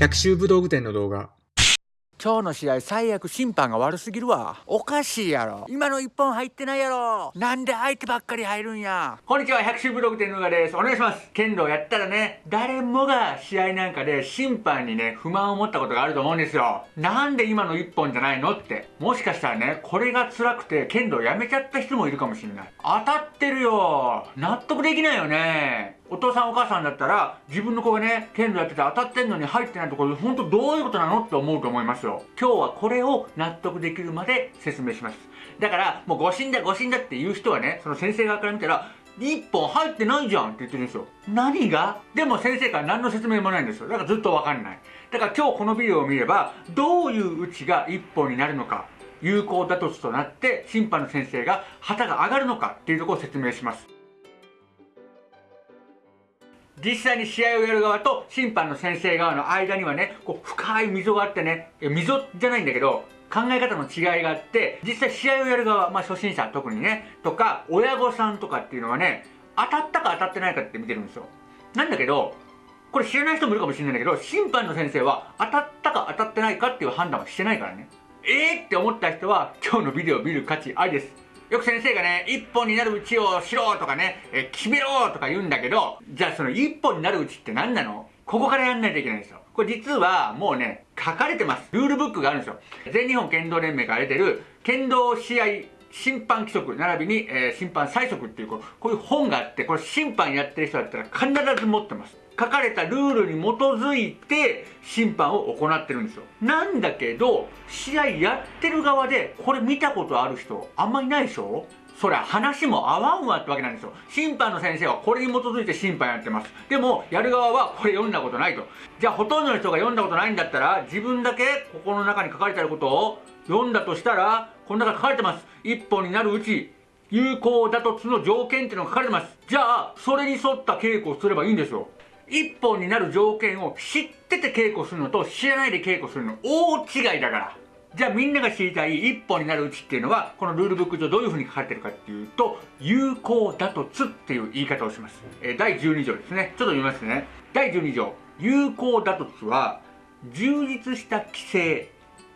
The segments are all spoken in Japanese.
百秋武道具店の動画。今日の試合最悪審判が悪すぎるわ。おかしいやろ。今の一本入ってないやろ。なんで相手ばっかり入るんや。こんにちは百秋ブログ店のがです。お願いします。剣道やったらね誰もが試合なんかで審判にね不満を持ったことがあると思うんですよ。なんで今の一本じゃないのって。もしかしたらねこれが辛くて剣道やめちゃった人もいるかもしれない。当たってるよ。納得できないよねお父さんお母さんだったら自分の子がね剣道やってて当たってんのに入ってないところで本当どういうことなのって思うと思いますよ。今日はこれを納得できるまで説明します。だからもう誤審だ誤審だっていう人はねその先生側から見たら1本入ってないじゃんって言ってるんですよ。何が？でも先生から何の説明もないんですよ。だからずっとわかんない。だから今日このビデオを見ればどういう打ちが1本になるのか有効打突となって審判の先生が旗が上がるのかっていうところを説明します。実際に試合をやる側と審判の先生側の間にはねこう深い溝があってね溝じゃないんだけど考え方の違いがあって実際試合をやる側、まあ、初心者特にねとか親御さんとかっていうのはね当たったか当たってないかって見てるんですよ。なんだけどこれ知らない人もいるかもしれないんだけど審判の先生は当たったか当たってないかっていう判断はしてないからね。えーって思った人は今日のビデオを見る価値ありです。よく先生がね、一本になるうちをしろとかね、え決めろとか言うんだけど、じゃあその一本になるうちって何なの？ここからやんないといけないんですよ。これ実はもうね、書かれてます。ルールブックがあるんですよ。全日本剣道連盟から出てる、剣道試合審判規則並びに、えー、審判最速っていうこういう本があってこれ審判やってる人だったら必ず持ってます書かれたルールに基づいて審判を行ってるんですよ。なんだけど試合やってる側でこれ見たことある人あんまりないでしょ？そりゃ話も合わんわってわけなんですよ。審判の先生はこれに基づいて審判やってます。でもやる側はこれ読んだことないと。じゃあほとんどの人が読んだことないんだったら自分だけここの中に書かれてあることを読んだとしたらこの中書かれてます。一本になるうち有効打突の条件っていうのが書かれてます。じゃあそれに沿った稽古をすればいいんですよ。一本になる条件を知ってて稽古するのと知らないで稽古するの大違いだから。じゃあみんなが知りたい一本になるうちっていうのはこのルールブック上どういうふうに書かれてるかっていうと有効打突っていう言い方をします、えー、第12条ですね。ちょっと読みますね。第12条。有効打突は充実した規制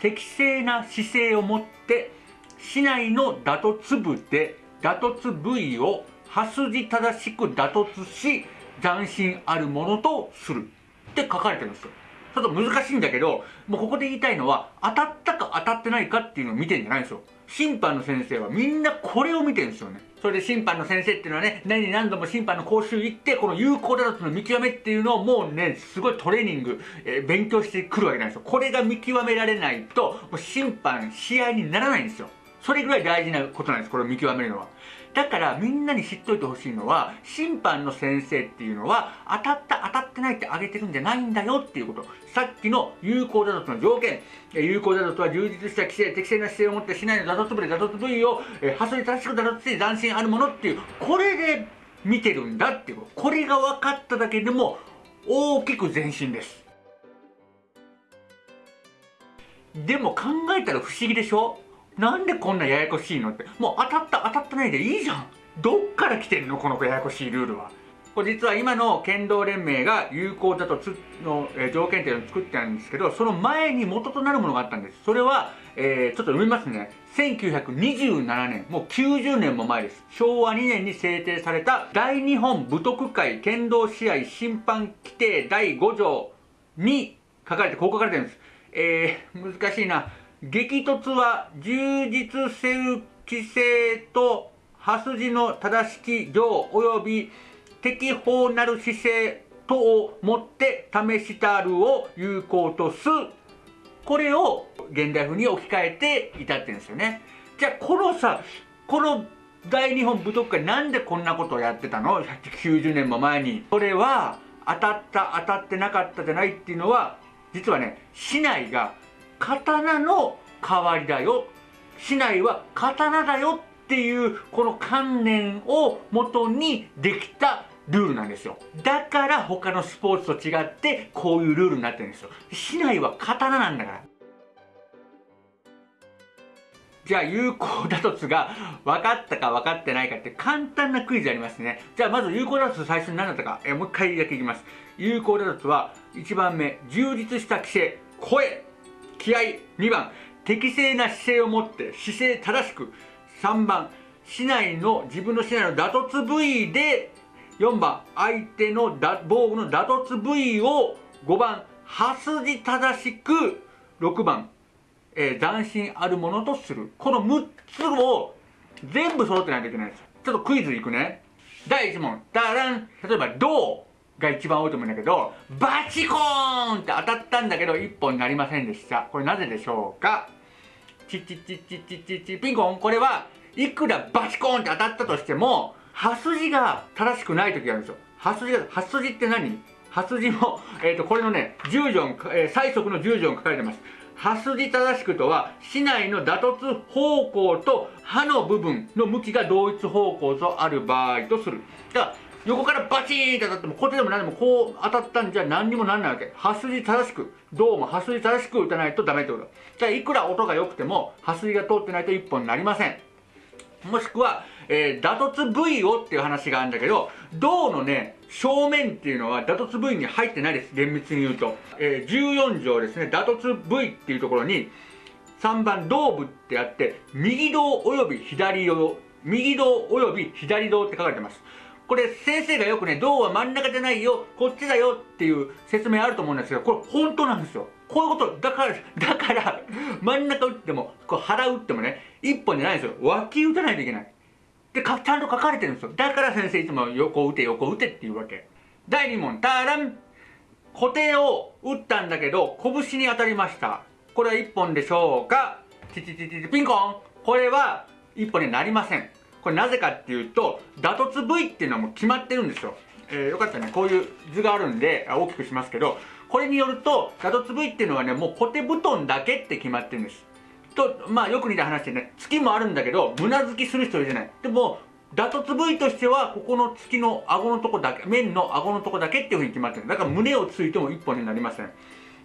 適正な姿勢を持って市内の打突部で打突部位を刃筋正しく打突し斬新あるものとする。って書かれてるんですよ。ちょっと難しいんだけどもうここで言いたいのは当たったか当たってないかっていうのを見てんじゃないんですよ。審判の先生はみんなこれを見てるんですよね。それで審判の先生っていうのはね何何度も審判の講習行ってこの有効打突の見極めっていうのをもうねすごいトレーニング、えー、勉強してくるわけなんですよ。これが見極められないともう審判試合にならないんですよ。それぐらい大事なことなんですこれを見極めるのは。だからみんなに知っといてほしいのは審判の先生っていうのは当たった当たってないって挙げてるんじゃないんだよっていうこと。さっきの有効打突の条件。有効打突は充実した規制適正な姿勢を持ってしないの打突部で打突部位を発想に正しく打突して斬新あるものっていうこれで見てるんだっていうこと。これが分かっただけでも大きく前進です。でも考えたら不思議でしょ？なんでこんなややこしいのって。もう当たった当たってないでいいじゃん。どっから来てんのこのややこしいルールは。これ実は今の剣道連盟が有効だとつの、え条件っていうのを作ってあるんですけどその前に元となるものがあったんです。それは、えー、ちょっと読みますね。1927年もう90年も前です。昭和2年に制定された大日本武徳会剣道試合審判規定第5条に書かれてこう書かれてるんです。えー、難しいな。激突は充実せる規制と刃筋の正しき量及び適法なる姿勢等をもって試したるを有効とす。これを現代風に置き換えて至ってんですよね。じゃあこのさこの大日本武徳会なんでこんなことをやってたの？190年も前に。それは当たった当たってなかったじゃないっていうのは実はね市内が刀の代わりだよ。市内は刀だよっていうこの観念をもとにできたルールなんですよ。だから他のスポーツと違ってこういうルールになってるんですよ。市内は刀なんだから。じゃあ有効打突が分かったか分かってないかって簡単なクイズありますね。じゃあまず有効打突最初に何だったか。えもう一回だけいきます。有効打突は1番目充実した規制声。気合2番適正な姿勢を持って姿勢正しく3番市内の自分の市内の打突部位で4番相手の防具の打突部位を5番刃筋正しく6番、えー、斬新あるものとするこの6つを全部揃ってないといけないですちょっとクイズいくね第1問ダラン例えば銅が一番多いと思うんだけどバチコーンって当たったんだけど1本になりませんでした。これなぜでしょうか？チッチッチッチッチッチッチピンコン。これはいくらバチコーンって当たったとしても刃筋が正しくない時があるんですよ。刃筋が刃筋って何？刃筋も、えーと、これのね10条、えー、最速の10条書かれてます。刃筋正しくとは市内の打突方向と刃の部分の向きが同一方向とある場合とする。だから横からバチーンって当たってもこっちでも何でもこう当たったんじゃ何にもなんないわけ。刃筋正しくどうも刃筋正しく打たないとダメってこと。じゃあいくら音が良くても刃筋が通ってないと1本になりません。もしくは、えー、打突部位をっていう話があるんだけど銅のね正面っていうのは打突部位に入ってないです。厳密に言うと、えー、14条ですね。打突部位っていうところに3番胴部ってあって右胴および左胴右胴および左胴って書かれてます。これ先生がよくね銅は真ん中じゃないよこっちだよっていう説明あると思うんですけどこれ本当なんですよ。こういうことだからだから真ん中打ってもこう腹打ってもね一本じゃないんですよ。脇打たないといけない。でちゃんと書かれてるんですよ。だから先生いつも横打て横打てっていうわけ。第2問ターラン。固定を打ったんだけど拳に当たりました。これは1本でしょうか？チチチチピンコン。これは1本になりません。これなぜかっていうと打突部位っていうのはもう決まってるんですよ、えー、よかったらね。こういう図があるんで大きくしますけどこれによると打突部位っていうのはねもうコテ布団だけって決まってるんです。とまあよく似た話でね月もあるんだけど胸付きする人いるじゃない。でも打突部位としてはここの月の顎のとこだけ面の顎のとこだけっていうふうに決まってる。だから胸をついても1本になりません。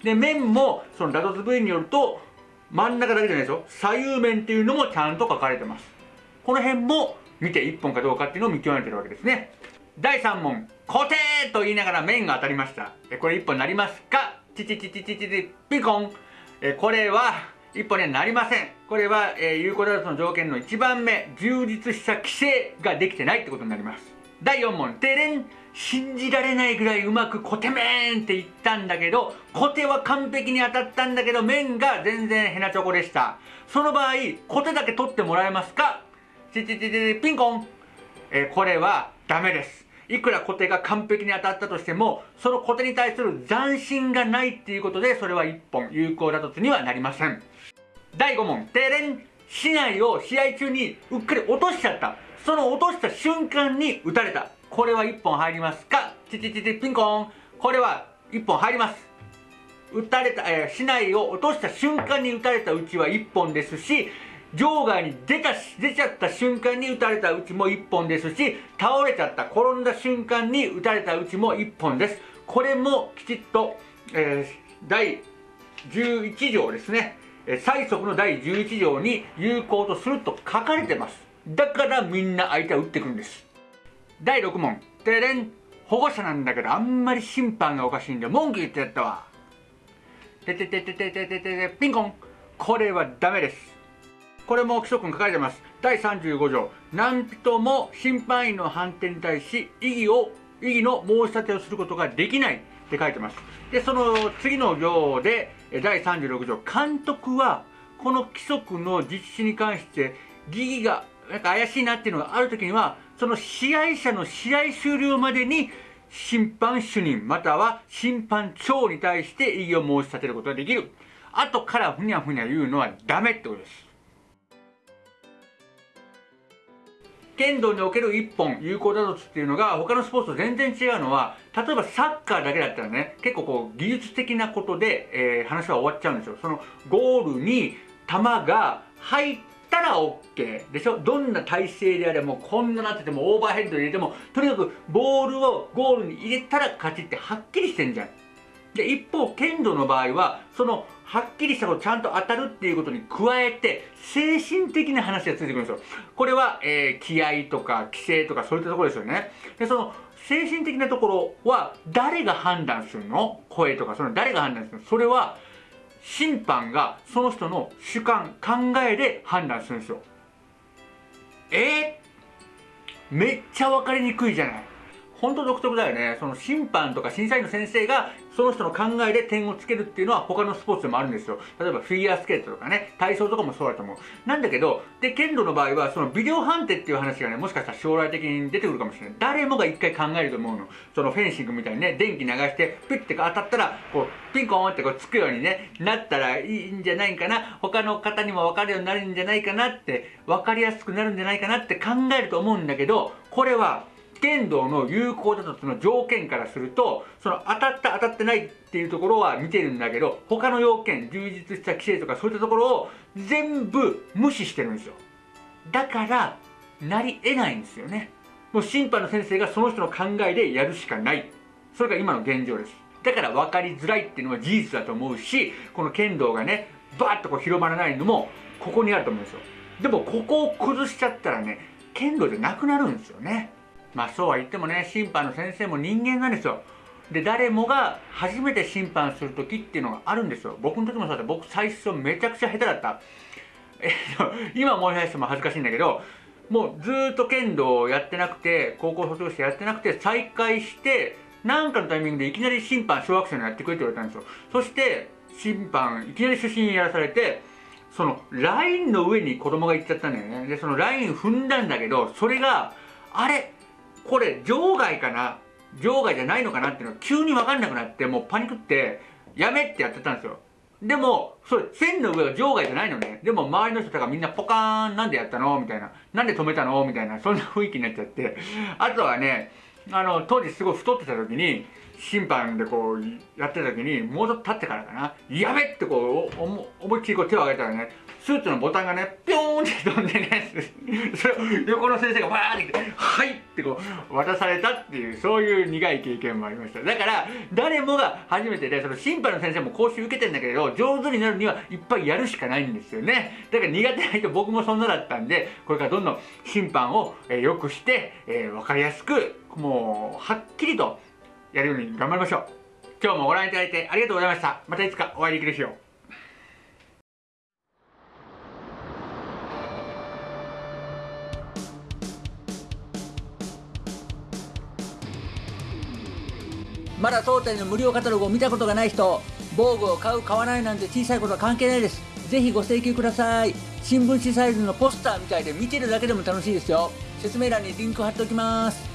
で面もその打突部位によると真ん中だけじゃないですよ。左右面っていうのもちゃんと書かれてます。この辺も見て1本かどうかっていうのを見極めてるわけですね。第3問固定と言いながら面が当たりました。これ1本になりますか？チチチチチチチピコン。これは1本にはなりません。これは、えー、有効打率の条件の1番目充実した規制ができてないってことになります。第4問テレン信じられないぐらいうまくコテメンって言ったんだけどコテは完璧に当たったんだけど面が全然ヘナチョコでしたその場合コテだけ取ってもらえますか？チチチチピンコン、えー、これはダメですいくらコテが完璧に当たったとしてもそのコテに対する斬新がないっていうことでそれは1本有効打突にはなりません第5問停電市内を試合中にうっかり落としちゃったその落とした瞬間に打たれたこれは1本入りますかチチチチピンコンこれは1本入ります打たれた、えー、市内を落とした瞬間に打たれたうちは1本ですし場外に出た出ちゃった瞬間に打たれたうちも1本ですし倒れちゃった転んだ瞬間に打たれたうちも1本です。これもきちっと、えー、第11条ですね。最速の第11条に有効とすると書かれてます。だからみんな相手は打ってくるんです。第6問。てれん保護者なんだけどあんまり審判がおかしいんで文句言ってやったわ。ててててててててピンコン。これはダメです。これも規則に書かれてます。第35条。何人も審判員の判定に対し異議を異議の申し立てをすることができない。って書いてます。でその次の行で第36条。監督はこの規則の実施に関して疑義がなんか怪しいなっていうのがある時にはその試合者の試合終了までに審判主任または審判長に対して異議を申し立てることができる。後からふにゃふにゃ言うのはダメってことです。剣道における1本有効打突っていうのが他のスポーツと全然違うのは例えばサッカーだけだったらね結構こう技術的なことで、えー、話は終わっちゃうんですよ。そのゴールに球が入ったら OK でしょ？どんな体勢であれもこんななっててもオーバーヘッド入れてもとにかくボールをゴールに入れたら勝ちってはっきりしてんじゃん。で一方剣道の場合はそのはっきりしたことちゃんと当たるっていうことに加えて精神的な話がついてくるんですよ。これは、えー、気合とか規制とかそういったところですよね。でその精神的なところは誰が判断するの？声とかその誰が判断するの？それは審判がその人の主観考えで判断するんですよ。えー、めっちゃ分かりにくいじゃない。本当独特だよね。その審判とか審査員の先生がその人の考えで点をつけるっていうのは他のスポーツでもあるんですよ。例えばフィギュアスケートとかね、体操とかもそうだと思う。なんだけど、で、剣道の場合はそのビデオ判定っていう話がね、もしかしたら将来的に出てくるかもしれない。誰もが一回考えると思うの。そのフェンシングみたいにね、電気流して、ピッて当たったら、こう、ピンコーンってこうつくようにね、なったらいいんじゃないかな。他の方にも分かるようになるんじゃないかなって、分かりやすくなるんじゃないかなって考えると思うんだけど、これは剣道の有効だとその条件からするとその当たった当たってないっていうところは見てるんだけど他の要件充実した規制とかそういったところを全部無視してるんですよ。だからなり得ないんですよね。もう審判の先生がその人の考えでやるしかない。それが今の現状です。だから分かりづらいっていうのは事実だと思うしこの剣道がねバーッとこう広まらないのもここにあると思うんですよ。でもここを崩しちゃったらね剣道じゃなくなるんですよね。まあそうは言ってもね審判の先生も人間なんですよ。で誰もが初めて審判する時っていうのがあるんですよ。僕の時もそうだった。僕最初めちゃくちゃ下手だった。えっと 今思い出しても恥ずかしいんだけどもうずっと剣道をやってなくて高校卒業してやってなくて再開して何かのタイミングでいきなり審判小学生のやってくれって言われたんですよ。そして審判いきなり主審やらされてそのラインの上に子供が行っちゃったんだよね。でそのライン踏んだんだけどそれがあれ？これ場外かな？場外じゃないのかなっていうのが急に分かんなくなってもうパニックってやめってやってたんですよ。でもそれ線の上は場外じゃないのね。でも周りの人とかみんなポカーンなんでやったの？みたいな。なんで止めたの？みたいなそんな雰囲気になっちゃって。あとはねあの当時すごい太ってた時に審判でこうやってた時にもうちょっと経ってからかなやべってこう思いっきりこう手を挙げたらねスーツのボタンがねピョーンって飛んでねそれ 横の先生がわーって来て「はい!」ってこう渡されたっていうそういう苦い経験もありましただから誰もが初めてでその審判の先生も講習受けてんだけど上手になるにはいっぱいやるしかないんですよねだから苦手な人僕もそんなだったんでこれからどんどん審判を良くして、えー、分かりやすくもうはっきりとやるように頑張りましょう。今日もご覧いただいてありがとうございました。またいつかお会いできる日を。まだ当店の無料カタログを見たことがない人防具を買う買わないなんて小さいことは関係ないです。ぜひご請求ください。新聞紙サイズのポスターみたいで見てるだけでも楽しいですよ。説明欄にリンク貼っておきます。